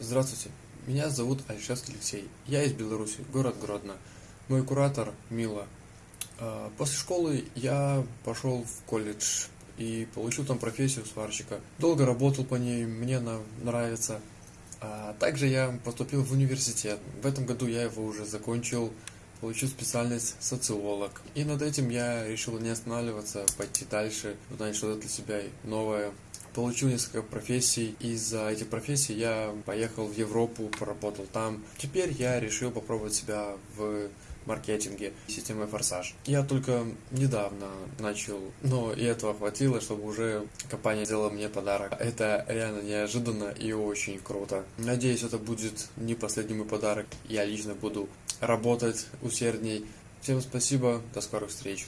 Здравствуйте, меня зовут Альшевский Алексей. Я из Беларуси, город Гродно. Мой куратор Мила. А, После школы я пошел в колледж и получил там профессию сварщика. Долго работал по ней, мне она нравится. А также я поступил в университет. В этом году я его уже закончил, получил специальность социолог. И над этим я решил не останавливаться, пойти дальше, узнать что-то для себя новое. Получил несколько профессий, и за эти профессии я поехал в Европу, поработал там. Теперь я решил попробовать себя в маркетинге системой Форсаж. Я только недавно начал, но и этого хватило, чтобы уже компания сделала мне подарок. Это реально неожиданно и очень круто. Надеюсь, это будет не последний мой подарок. Я лично буду работать усердней. Всем спасибо, до скорых встреч.